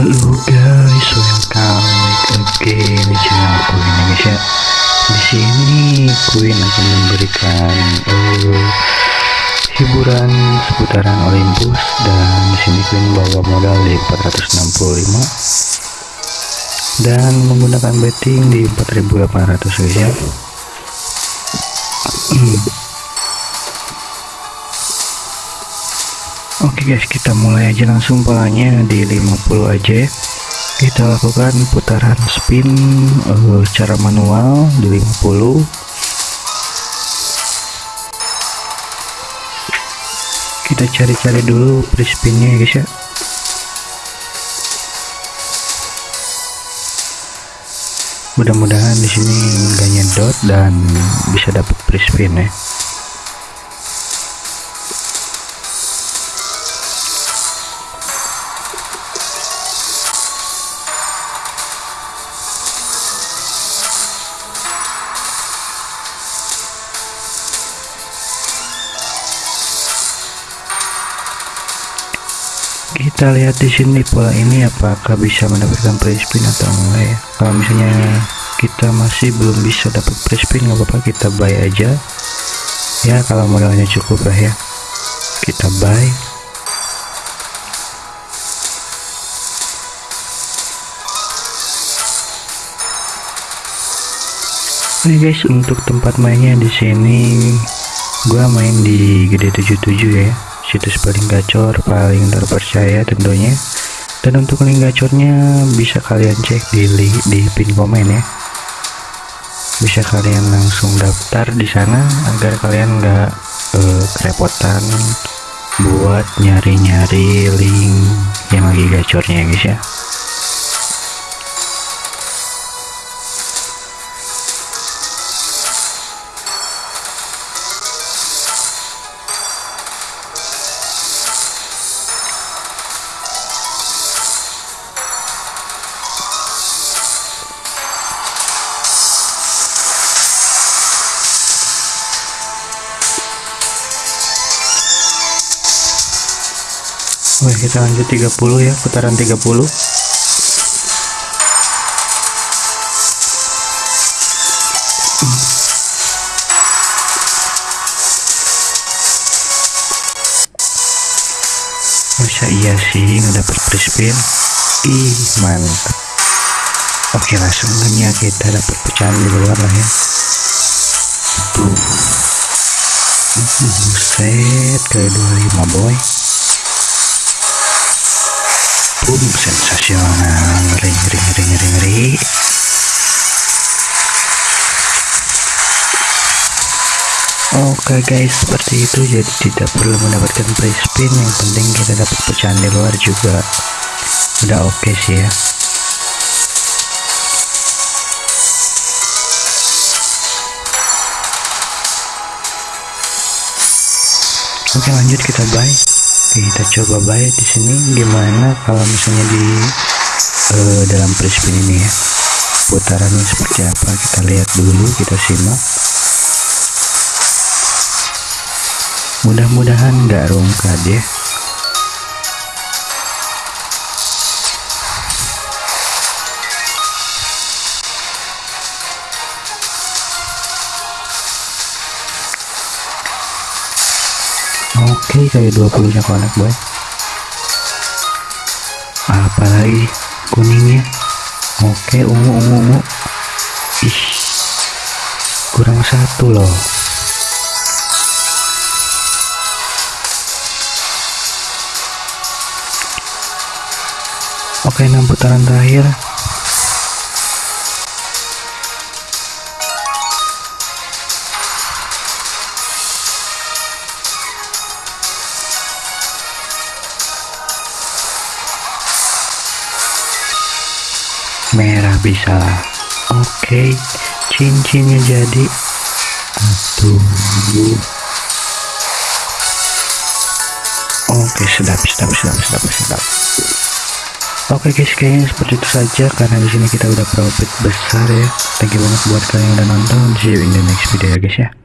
Halo guys, welcome back again di channel guys Indonesia. Di sini Queen akan memberikan uh, hiburan seputaran Olympus dan di sini Queen bawa modal di 465 dan menggunakan betting di 4800 guys ya. Hmm. Oke guys kita mulai aja langsung polanya di 50 aja. Kita lakukan putaran spin uh, secara manual di 50 kita cari-cari dulu free spinnya ya guys ya. Mudah-mudahan di sini nggak nyedot dan bisa dapat free spin ya kita lihat di sini pola ini apakah bisa mendapatkan free spin atau enggak ya. Kalau misalnya kita masih belum bisa dapat free spin nggak apa-apa kita buy aja. Ya kalau modalnya cukup lah ya. Kita buy. Oke guys untuk tempat mainnya di sini gua main di gede 77 ya situs paling gacor paling terpercaya tentunya. Dan untuk link gacornya bisa kalian cek di link di pin komen ya. Bisa kalian langsung daftar di sana agar kalian nggak uh, kerepotan buat nyari-nyari link yang lagi gacornya ya guys ya Oke kita lanjut 30 ya putaran 30 Masa iya sih nggak dapet free spin? Ih mantap. Oke langsung aja kita dapat pecahan di luar lah ya. Tuh Buset ke 25 boy boom sensasional. Ngeri ngeri ngeri ngeri ngeri. Oke okay guys seperti itu. Jadi tidak perlu mendapatkan free spin. Yang penting kita dapat pecahan di luar juga. Udah oke okay sih ya. Oke okay, lanjut kita buy kita coba buy di sini. Gimana kalau misalnya di uh, dalam free spin ini ya? Putarannya seperti apa? Kita lihat dulu kita simak. Mudah-mudahan nggak rungkad ya Oke kayak 20 nya konek boy. Apalagi kuningnya. Oke ungu ungu ungu. Ih kurang satu loh. Oke 6 putaran terakhir merah bisa oke okay. cincinnya jadi aduh. Oke sedap sedap sedap sedap sedap. Oke okay guys kayaknya seperti itu saja karena di sini kita udah profit besar ya. Thank you banget buat kalian yang udah nonton. See you in the next video ya guys ya